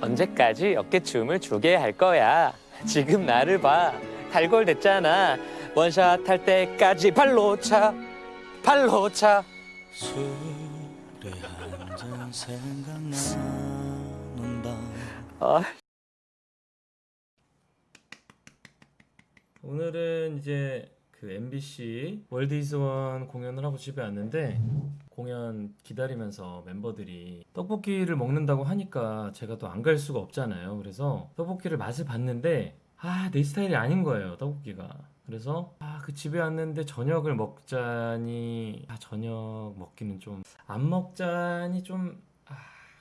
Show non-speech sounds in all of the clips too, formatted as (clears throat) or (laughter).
언제까지 어깨춤을 추게 할 거야? 지금 나를 봐. 달골 됐잖아. 원샷 할 때까지 발로 차. 발로 차. 술에 한잔 생각나는 밤 아, 오늘은 이제 그 MBC 월드 이즈원 공연을 하고 집에 왔는데 공연 기다리면서 멤버들이 떡볶이를 먹는다고 하니까 제가 또 안 갈 수가 없잖아요. 그래서 떡볶이를 맛을 봤는데 아, 내 스타일이 아닌 거예요, 떡볶이가. 그래서 아, 그 집에 왔는데 저녁을 먹자니 아, 저녁 먹기는 좀 안 먹자니 좀 아,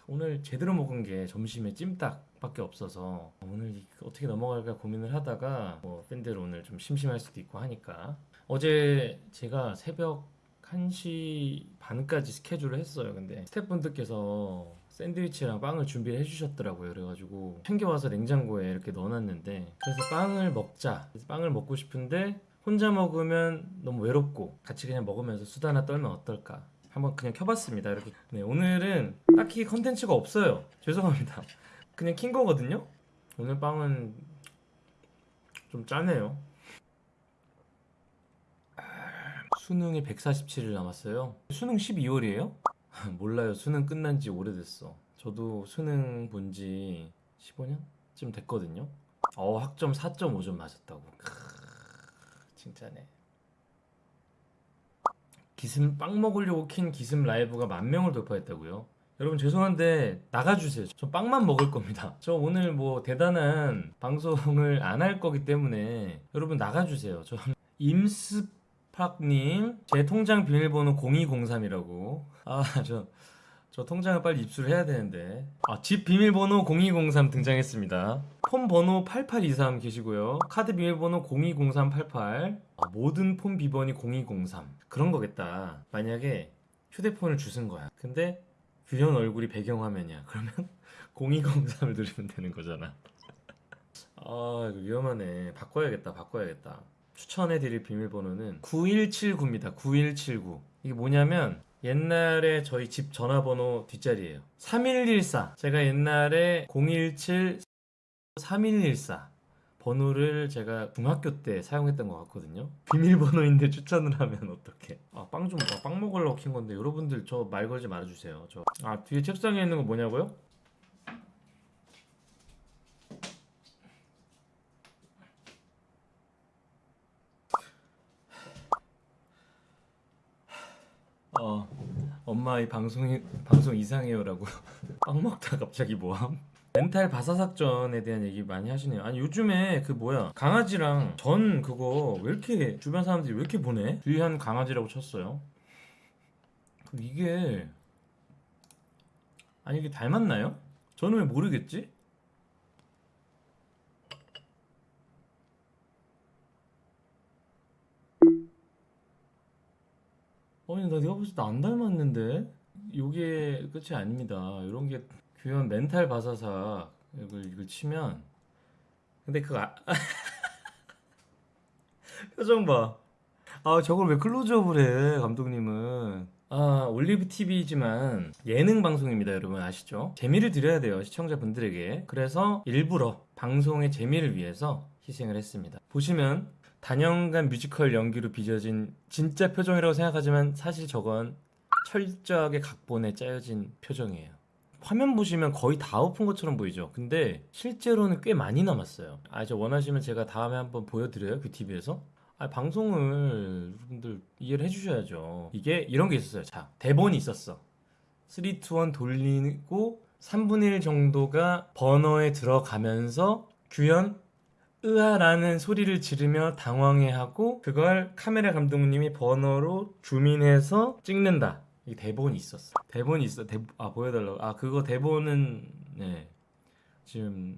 오늘 제대로 먹은 게 점심에 찜닭밖에 없어서 오늘 이- 어떻게 넘어갈까 고민을 하다가 뭐 팬들 오늘 좀 심심할 수도 있고 하니까 어제 제가 새벽 1시 반까지 스케줄을 했어요. 근데 스태프분들께서 샌드위치랑 빵을 준비를 해주셨더라고요. 그래가지고 챙겨와서 냉장고에 이렇게 넣어놨는데 그래서 빵을 먹자. 그래서 빵을 먹고 싶은데 혼자 먹으면 너무 외롭고 같이 그냥 먹으면서 수다나 떨면 어떨까? 한번 그냥 켜봤습니다. 이렇게. 네, 오늘은 딱히 컨텐츠가 없어요. 죄송합니다. 그냥 킨 거거든요. 오늘 빵은 좀 짜네요. 수능이 147일 남았어요. 수능 12월이에요? (laughs) 몰라요. 수능 끝난 지 오래됐어. 저도 수능 본 지 15년쯤 됐거든요. 어, 학점 4.5점 맞았다고. 크, 진짜네. 기슴 빵 먹으려고 킨 기슴 라이브가 만 명을 돌파했다고요? 여러분 죄송한데 나가주세요. 저 빵만 먹을 겁니다. 저 오늘 뭐 대단한 방송을 안 할 거기 때문에 여러분 나가주세요. 저 임스팍님 제 통장 비밀번호 0203이라고. 아저 저 통장을 빨리 입수를 해야 되는데. 아, 집 비밀번호 0203 등장했습니다. 폰 번호 8823 계시고요. 카드 비밀번호 020388. 아, 모든 폰 비번이 0203. 그런 거겠다. 만약에 휴대폰을 주신 거야. 근데 규현 얼굴이 배경화면이야. 그러면 (laughs) 0203을 누르면 되는 거잖아. (laughs) 아, 이거 위험하네. 바꿔야겠다. 바꿔야겠다. 추천해드릴 비밀번호는 9179입니다. 9179. 이게 뭐냐면 옛날에 저희 집 전화번호 뒷자리예요. 3114. 제가 옛날에 017 3114 번호를 제가 중학교 때 사용했던 것 같거든요. 비밀번호인데 (laughs) 추천을 하면 어떡해? 아, 빵 좀, 아, 빵 먹으려고 킨 건데 여러분들 저 말 걸지 말아주세요. 저, 아, 뒤에 책상에 있는 거 뭐냐고요? 어, 엄마 이 방송이 방송 이상해요라고 (laughs) 빵 먹다 갑자기 뭐함? 멘탈 바사삭전에 대한 얘기 많이 하시네요. 아니 요즘에 그 뭐야 강아지랑 전 그거 왜 이렇게 주변 사람들이 왜 이렇게 보내? 주의한 강아지라고 쳤어요. 그 이게 아니 이게 닮았나요? 저는 왜 모르겠지? 아니 나 내가 봤을 때안 닮았는데 요게 끝이 아닙니다 이런 게 규현 멘탈 바사삭 이걸, 이걸 치면 근데 그거 아... (laughs) 표정 봐 아 저걸 왜 클로즈업을 해 감독님은? 아 올리브 TV지만 예능 방송입니다 여러분. 아시죠? 재미를 드려야 돼요 시청자분들에게. 그래서 일부러 방송의 재미를 위해서 희생을 했습니다. 보시면 단연간 뮤지컬 연기로 빚어진 진짜 표정이라고 생각하지만 사실 저건 철저하게 각본에 짜여진 표정이에요. 화면 보시면 거의 다 엎은 것처럼 보이죠. 근데 실제로는 꽤 많이 남았어요. 아, 저 원하시면 제가 다음에 한번 보여드려요. 그 TV에서. 아, 방송을 여러분들 이해를 해주셔야죠. 이게 이런 게 있었어요. 자, 대본이 있었어. 3, 2, 1 돌리고 3분의 1 정도가 버너에 들어가면서 규현 으아라는 소리를 지르며 당황해하고 그걸 카메라 감독님이 버너로 줌인해서 찍는다. 이 대본이 있었어. 대본이 있어. 대, 아 보여달라고. 아 그거 대본은 네 지금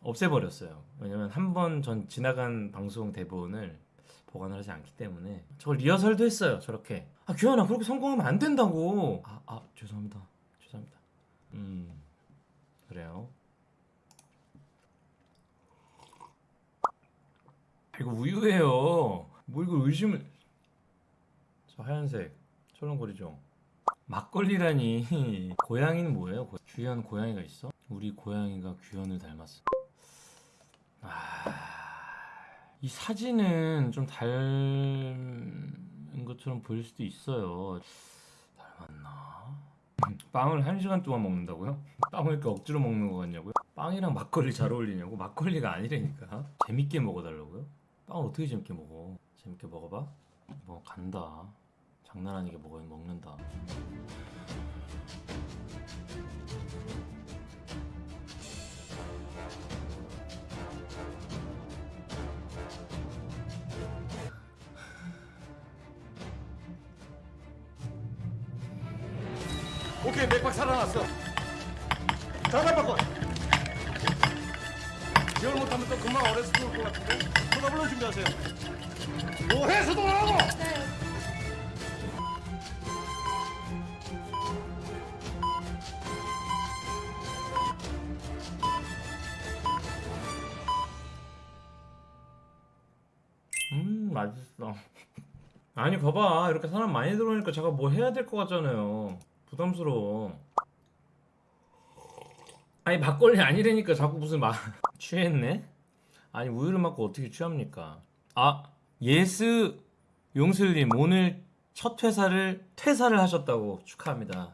없애버렸어요. 왜냐면 한 번 전 지나간 방송 대본을 보관을 하지 않기 때문에 저걸 리허설도 했어요. 저렇게. 아 규현아 그렇게 성공하면 안 된다고. 아, 아 죄송합니다. 죄송합니다. 음 그래요. 이거 우유예요. 뭐 이걸 의심을? 저 하얀색 철렁거리죠. 막걸리라니 (laughs) 고양이는 뭐예요? 고- 주연 고양이가 있어? 우리 고양이가 규현을 닮았어. 아, 이 사진은 좀 닮은 것처럼 보일 수도 있어요. 닮았나? (clears throat) 빵을 한 시간 동안 먹는다고요? 빵을 이렇게 억지로 먹는 거 같냐고요? 빵이랑 막걸리 잘 어울리냐고? 막걸리가 아니라니까. 재밌게 먹어달라고요? 빵을 어떻게 재밌게 먹어? 재밌게 먹어봐. 뭐 간다. 장난 아니게 먹어 먹는다. 오케이 맥박 살아났어. 자갈 바꿔 기열 못하면 또 금방 어려서 죽을 것 같은데? 쳐다불러 준비하세요? 뭐 해서 돌아오고! 음 맛있어. (laughs) 아니 봐봐. 이렇게 사람 많이 들어오니까 제가 뭐 해야 될 것 같잖아요. 부담스러워. 아니 막걸리 아니라니까 자꾸 무슨 막 (laughs) 취했네? 아니 우유를 먹고 어떻게 취합니까? 아 yes 용슬님 오늘 첫 회사를 퇴사를 하셨다고 축하합니다.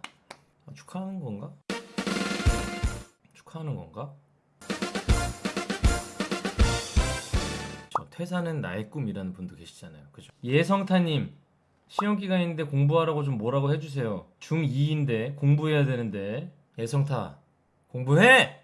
아, 축하하는 건가? 축하하는 건가 저 퇴사는 나의 꿈이라는 분도 계시잖아요. 그죠? 예성타님 시험 기간인데 공부하라고 좀 뭐라고 해주세요. 중2인데 공부해야 되는데 예성타 공부해.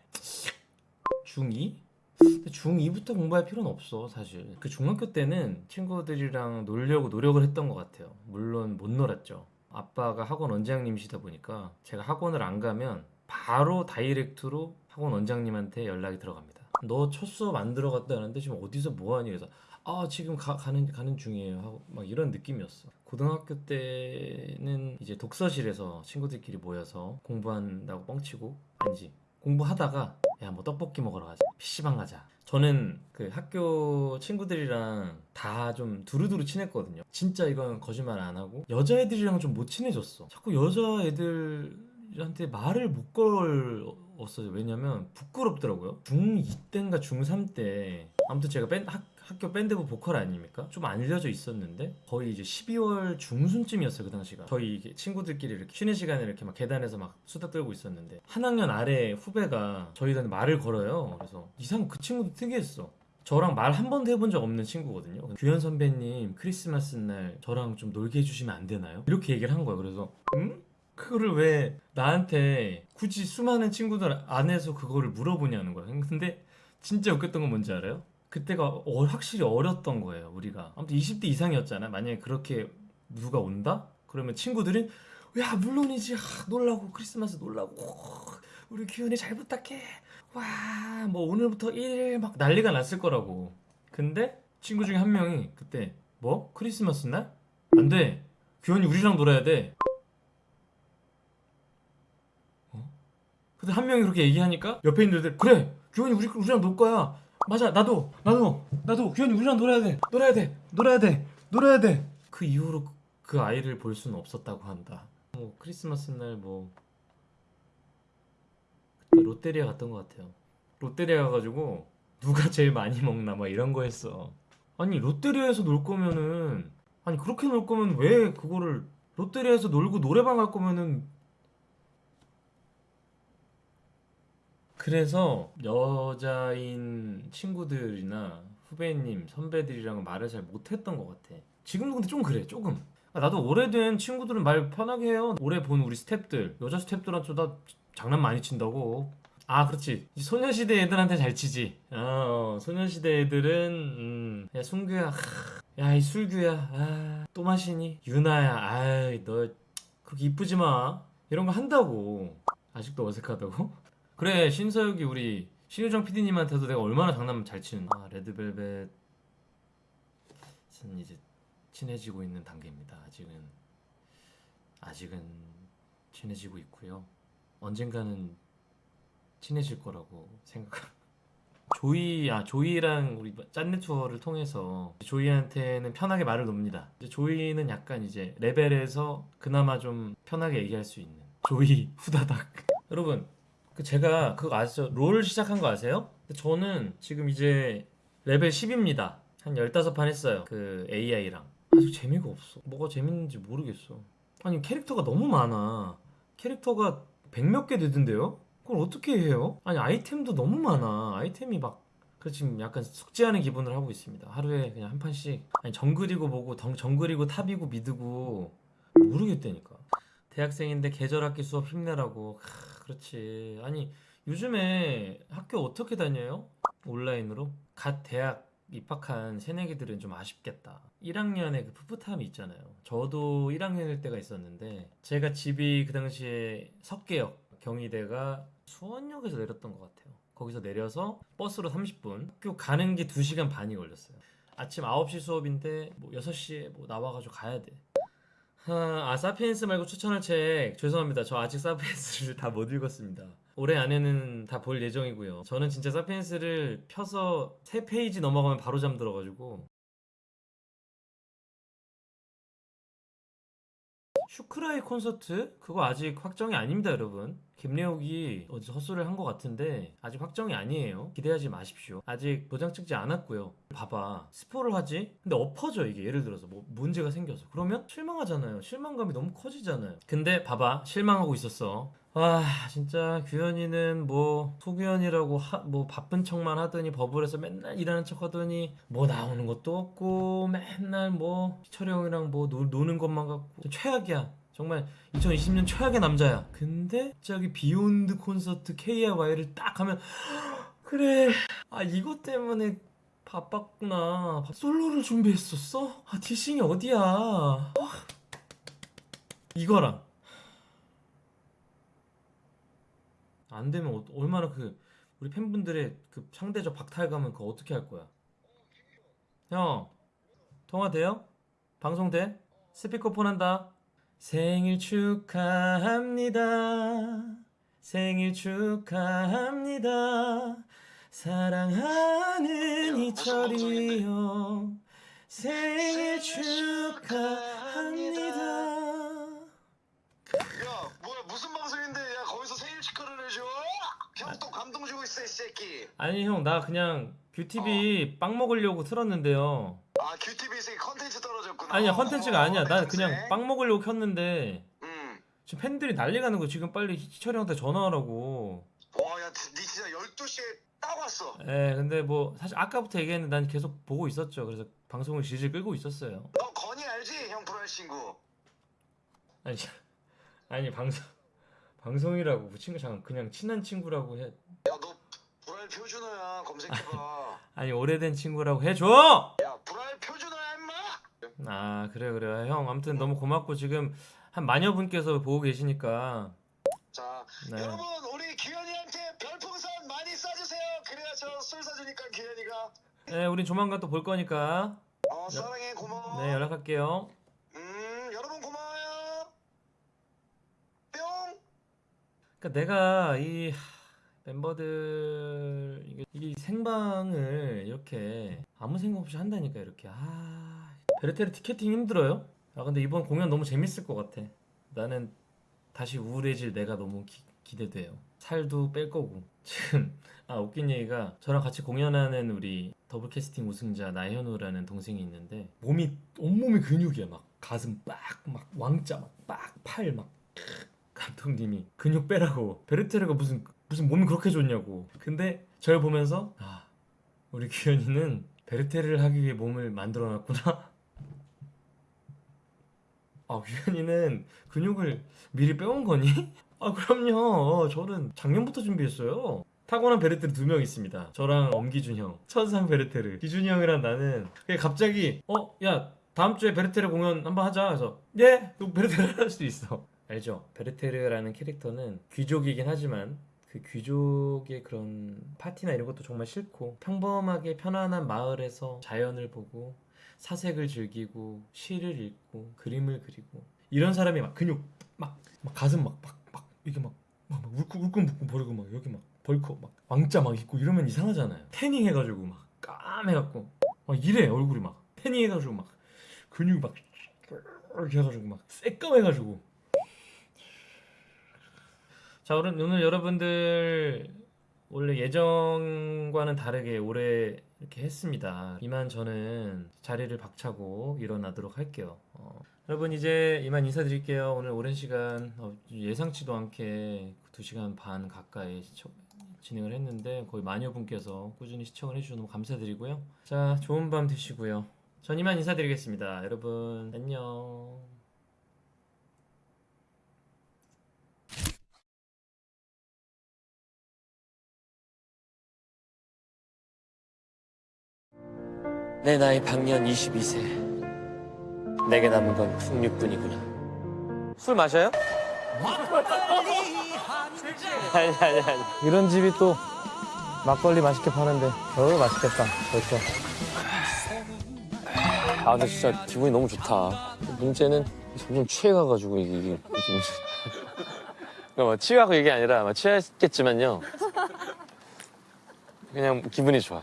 중2? 근데 중2부터 공부할 필요는 없어 사실. 그 중학교 때는 친구들이랑 놀려고 노력을 했던 것 같아요. 물론 못 놀았죠. 아빠가 학원 원장님이시다 보니까 제가 학원을 안 가면 바로 다이렉트로 학원 원장님한테 연락이 들어갑니다. 너 첫 수업 안 들어갔다는데 지금 어디서 뭐하니? 그래서 아 지금 가, 가는 가는 중이에요. 하고 막 이런 느낌이었어. 고등학교 때는 이제 독서실에서 친구들끼리 모여서 공부한다고 뻥치고 아니지 공부하다가 야 뭐 떡볶이 먹으러 가자. PC방 가자. 저는 그 학교 친구들이랑 다 좀 두루두루 친했거든요. 진짜 이건 거짓말 안 하고 여자애들이랑 좀 못 친해졌어. 자꾸 여자애들한테 말을 못 걸 었어요. 왜냐면 부끄럽더라고요. 중2 때인가 중3 때 아무튼 제가 밴, 학, 학교 밴드부 보컬 아닙니까? 좀 알려져 있었는데 거의 이제 12월 중순쯤이었어요 그 당시가. 저희 친구들끼리 이렇게 쉬는 시간에 이렇게 막 계단에서 막 수다 떨고 있었는데 한 학년 아래 후배가 저희한테 말을 걸어요. 그래서 이상 그 친구도 특이했어. 저랑 말 한 번도 해본 적 없는 친구거든요. 규현 선배님 크리스마스 날 저랑 좀 놀게 해주시면 안 되나요? 이렇게 얘기를 한 거예요. 그래서 응? 그거를 왜 나한테 굳이 수많은 친구들 안에서 그거를 물어보냐는 거야. 근데 진짜 웃겼던 건 뭔지 알아요? 그때가 어- 확실히 어렸던 거예요 우리가. 아무튼 20대 이상이었잖아. 만약에 그렇게 누가 온다? 그러면 친구들은 야 물론이지. 아, 놀라고 크리스마스 놀라고. 우리 규현이 잘 부탁해. 와 뭐 오늘부터 1일 막 난리가 났을 거라고. 근데 친구 중에 한 명이 그때 뭐? 크리스마스 날? 안돼. 규현이 우리랑 놀아야 돼 어? 근데 한 명이 그렇게 얘기하니까 옆에 있는 애들 그래 규현이 우리, 우리랑 놀 거야 맞아 나도 나도 나도 규현이 우리랑 놀아야 돼 놀아야 돼 놀아야 돼 놀아야 돼 그 이후로 그- 그 아이를 볼 수는 없었다고 한다. 뭐 크리스마스 날뭐 롯데리아 갔던 것 같아요. 롯데리아 가가지고 누가 제일 많이 먹나? 막 이런 거 했어. 아니 롯데리아에서 놀 거면은 아니 그렇게 놀 거면 왜 그거를 롯데리아에서 놀고 노래방 갈 거면은 그래서 여자인 친구들이나 후배님 선배들이랑 말을 잘 못했던 것 같아. 지금도 근데 좀 그래 조금. 아, 나도 오래된 친구들은 말 편하게 해요. 오래 본 우리 스탭들. 여자 스탭들한테 나 장난 많이 친다고. 아 그렇지. 소녀시대 애들한테 잘 치지. 어 소녀시대 애들은 음, 야 순규야. 야 이 술규야. 아, 또 마시니? 유나야. 아이 너 그렇게 이쁘지 마. 이런 거 한다고. 아직도 어색하다고 그래 신서유기 우리 신유정 PD님한테도 내가 얼마나 장난 잘 치는 아 레드벨벳은 이제 친해지고 있는 단계입니다 아직은 아직은 친해지고 있고요 언젠가는 친해질 거라고 생각. 조이 아 조이랑 우리 짠내 투어를 통해서 조이한테는 편하게 말을 놉니다. 조이는 약간 이제 레벨에서 그나마 좀 편하게 얘기할 수 있는 조이 후다닥. (laughs) 여러분 그 제가 그거 아시죠? 롤 시작한 거 아세요? 저는 지금 이제 레벨 10입니다. 한 15판 했어요. 그 AI랑. 아직 재미가 없어. 뭐가 재밌는지 모르겠어. 아니 캐릭터가 너무 많아. 캐릭터가 백몇 개 되던데요? 그걸 어떻게 해요? 아니 아이템도 너무 많아. 아이템이 막 그래서 지금 약간 숙제하는 기분을 하고 있습니다. 하루에 그냥 한 판씩 아니 정글이고 뭐고 정, 정글이고 탑이고 미드고 모르겠다니까. 대학생인데 계절학기 수업 힘내라고. 크, 그렇지. 아니 요즘에 학교 어떻게 다녀요? 온라인으로? 갓 대학 입학한 새내기들은 좀 아쉽겠다. 1학년에 그 풋풋함이 있잖아요. 저도 1학년일 때가 있었는데 제가 집이 그 당시에 석계역 경희대가 수원역에서 내렸던 것 같아요. 거기서 내려서 버스로 30분 학교 가는 게 2시간 반이 걸렸어요. 아침 9시 수업인데 뭐 6시에 뭐 나와가지고 가야 돼. 하, 아 사피엔스 말고 추천할 책 죄송합니다. 저 아직 사피엔스를 (laughs) 다 못 읽었습니다. 올해 안에는 다 볼 예정이고요. 저는 진짜 사피엔스를 펴서 3페이지 넘어가면 바로 잠들어가지고 슈크라이 콘서트 그거 아직 확정이 아닙니다, 여러분. 김려욱이 어디서 헛소리를 한 것 같은데 아직 확정이 아니에요. 기대하지 마십시오. 아직 도장 찍지 않았고요. 봐봐, 스포를 하지? 근데 엎어져 이게 예를 들어서 뭐 문제가 생겨서 그러면 실망하잖아요. 실망감이 너무 커지잖아요. 근데 봐봐, 실망하고 있었어. 와 진짜 규현이는 뭐 소규현이라고 하- 뭐 바쁜 척만 하더니 버블에서 맨날 일하는 척 하더니 뭐 나오는 것도 없고 맨날 뭐 희철이 형이랑 뭐 노, 노는 것만 갖고 최악이야 정말 2020년 최악의 남자야 근데 갑자기 Beyond 콘서트 KRY를 딱 하면 (gasps) 그래 아 이것 때문에 바빴구나 솔로를 준비했었어? 아 디싱이 어디야 아, 이거랑 안 되면 어- 얼마나 그 우리 팬분들의 그 상대적 박탈감은 그거 어떻게 할 거야? 형 통화 돼요? 방송 돼? 스피커폰 한다. 생일 축하합니다. 생일 축하합니다. 사랑하는 이철이 형 생일 축하합니다. 야 뭐야 무슨 방송인데 야 거기서 생일 축하를 해줘? 형 또 감동 주고 있어 이 새끼 아니 형 나 그냥 뷰티비 빵 먹으려고 틀었는데요. 아 규티비에서 컨텐츠 떨어졌구나 아니야 컨텐츠가 아니야. 난내 그냥. 빵 먹으려고 켰는데 응. 지금 팬들이 난리 가는 거 지금 빨리 희철이 형한테 전화하라고. 와야 니 진짜 12시에 딱 왔어 예, 근데 뭐 사실 아까부터 얘기했는데 난 계속 보고 있었죠. 그래서 방송을 질질 끌고 있었어요. 너 건이 알지? 형 브라이 친구 아니 (laughs) 아니 방송 방송이라고 그 친구 잠깐 그냥 친한 친구라고 해. 야너 브라이 표준어야 검색해봐 아니 오래된 친구라고 해줘. 야 브라이 표준어야 임마 아 그래 그래 형 아무튼 너무 고맙고 지금 한 마녀 분께서 보고 계시니까. 자 네. 여러분 우리 규현이한테 별풍선 많이 쏴주세요. 그래야 저 술 사주니까 규현이가. 네, 우린 조만간 또 볼 거니까. 어 사랑해 고마워. 네 연락할게요. 음 여러분 고마워요. 뿅. 그러니까 내가 이 하, 멤버들 이게, 이 생방을 이렇게 아무 생각 없이 한다니까 이렇게. 아 베르테르 티켓팅 힘들어요? 아 근데 이번 공연 너무 재밌을 것 같아. 나는 다시 우울해질 내가 너무 기, 기대돼요. 살도 뺄 거고 (laughs) 지금 아 웃긴 얘기가 저랑 같이 공연하는 우리 더블 캐스팅 우승자 나현우라는 동생이 있는데 몸이 온몸이 근육이야 막 가슴 빡 막 왕자 막빡팔막 감독님이 근육 빼라고 베르테르가 무슨 무슨 몸이 그렇게 좋냐고 근데 저를 보면서 아 우리 규현이는 베르테르를 하기 위해 몸을 만들어 놨구나 (laughs) 아 규현이는 근육을 미리 빼온 거니? (laughs) 아 그럼요 저는 작년부터 준비했어요 타고난 베르테르 두 명 있습니다 저랑 엄기준 형 천상 베르테르 기준이 형이랑 나는 갑자기 어 야 다음 주에 베르테르 공연 한번 하자 그래서 예? 너 베르테르 할수 있어 알죠? 베르테르라는 캐릭터는 귀족이긴 하지만 그 귀족의 그런 파티나 이런 것도 정말 싫고 평범하게 편안한 마을에서 자연을 보고 사색을 즐기고 시를 읽고 그림을 그리고. 이런 사람이 막 근육 막, 막 가슴 막 막 막 이게 막, 막, 막 울고불고 버리고 막 여기 막 벌컥 막 왕자 막 있고 이러면 이상하잖아요. 태닝 해가지고 막 까매갖고 막 이래 얼굴이 막. 태닝 해가지고 막 근육이 막 이렇게 해가지고 막 새까매가지고. 자 오늘 여러분들 원래 예정과는 다르게 올해 이렇게 했습니다. 이만 저는 자리를 박차고 일어나도록 할게요. 어, 여러분 이제 이만 인사드릴게요. 오늘 오랜 시간 어, 예상치도 않게 2시간 반 가까이 시청, 진행을 했는데 거의 마녀 분께서 꾸준히 시청을 해주셔서 너무 감사드리고요. 자 좋은 밤 되시고요. 전 이만 인사드리겠습니다. 여러분 안녕. 내 나이 방년 22세. 내게 남은 건 풍류뿐이구나. 술 마셔요? 아니 아니 아니. 이런 집이 또 막걸리 맛있게 파는데 어우 맛있겠다 벌써 아 근데 진짜 기분이 너무 좋다. 문제는 점점 취해가가지고 이게 이게 무슨 그러니까 뭐 취하고 이게 아니라 막 취했겠지만요. 그냥 기분이 좋아.